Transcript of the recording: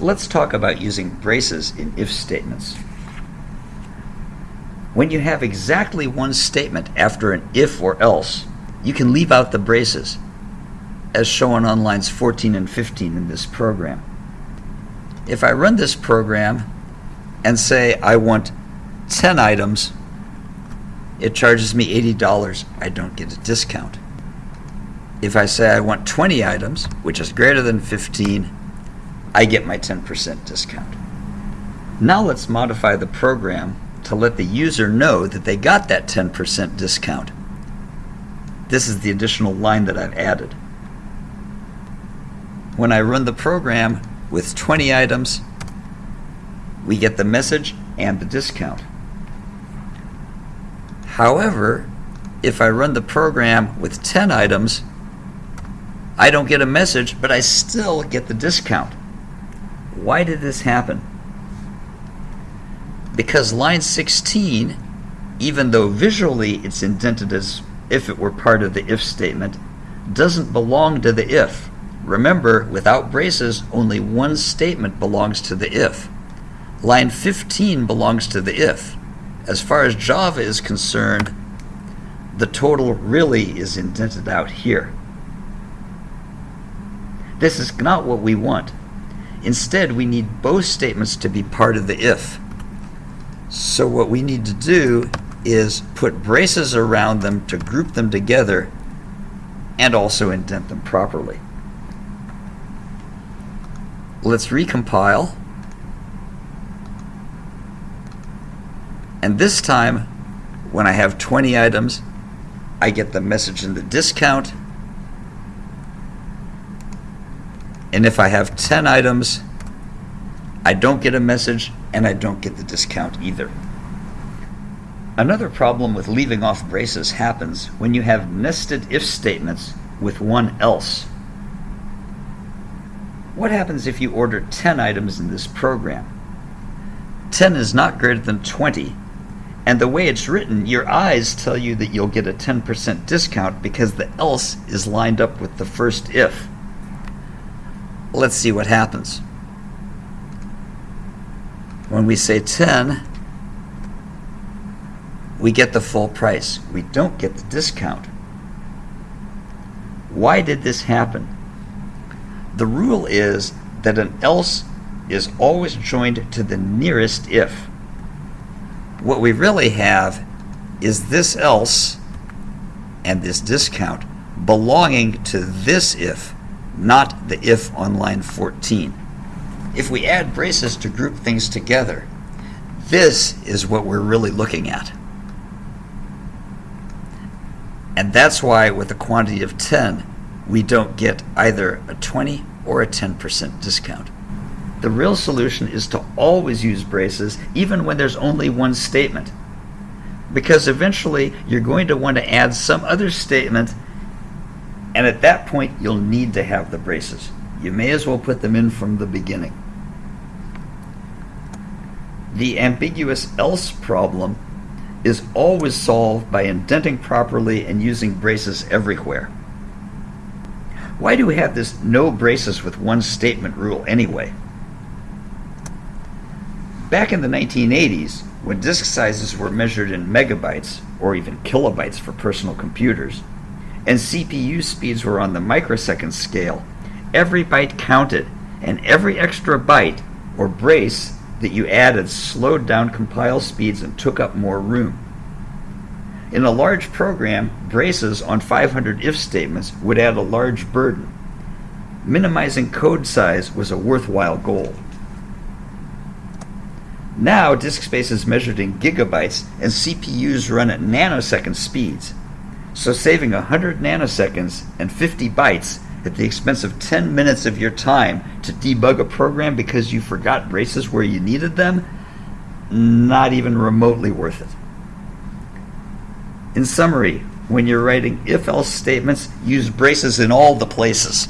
Let's talk about using braces in if statements. When you have exactly one statement after an if or else, you can leave out the braces, as shown on lines 14 and 15 in this program. If I run this program and say I want 10 items, it charges me $80. I don't get a discount. If I say I want 20 items, which is greater than 15, I get my 10% discount. Now let's modify the program to let the user know that they got that 10% discount. This is the additional line that I've added. When I run the program with 20 items, we get the message and the discount. However, if I run the program with 10 items, I don't get a message, but I still get the discount. Why did this happen? Because line 16, even though visually it's indented as if it were part of the if statement, doesn't belong to the if. Remember, without braces, only one statement belongs to the if. Line 15 belongs to the if. As far as Java is concerned, the total really is indented out here. This is not what we want. Instead, we need both statements to be part of the if. So what we need to do is put braces around them to group them together and also indent them properly. Let's recompile. And this time, when I have 20 items, I get the message in the discount. And if I have 10 items, I don't get a message and I don't get the discount either. Another problem with leaving off braces happens when you have nested if statements with one else. What happens if you order 10 items in this program? 10 is not greater than 20, and the way it's written, your eyes tell you that you'll get a 10% discount because the else is lined up with the first if. Let's see what happens. When we say 10, we get the full price. We don't get the discount. Why did this happen? The rule is that an else is always joined to the nearest if what we really have is this else and this discount belonging to this if, not the if on line 14. If we add braces to group things together, this is what we're really looking at. And that's why with a quantity of 10, we don't get either a 20 or a 10% discount. The real solution is to always use braces even when there's only one statement. Because eventually you're going to want to add some other statement and at that point you'll need to have the braces. You may as well put them in from the beginning. The ambiguous else problem is always solved by indenting properly and using braces everywhere. Why do we have this no braces with one statement rule anyway? Back in the 1980s, when disk sizes were measured in megabytes, or even kilobytes for personal computers, and CPU speeds were on the microsecond scale, every byte counted, and every extra byte, or brace, that you added slowed down compile speeds and took up more room. In a large program, braces on 500 if statements would add a large burden. Minimizing code size was a worthwhile goal. Now, disk space is measured in gigabytes, and CPUs run at nanosecond speeds. So saving 100 nanoseconds and 50 bytes at the expense of 10 minutes of your time to debug a program because you forgot braces where you needed them, not even remotely worth it. In summary, when you're writing if-else statements, use braces in all the places.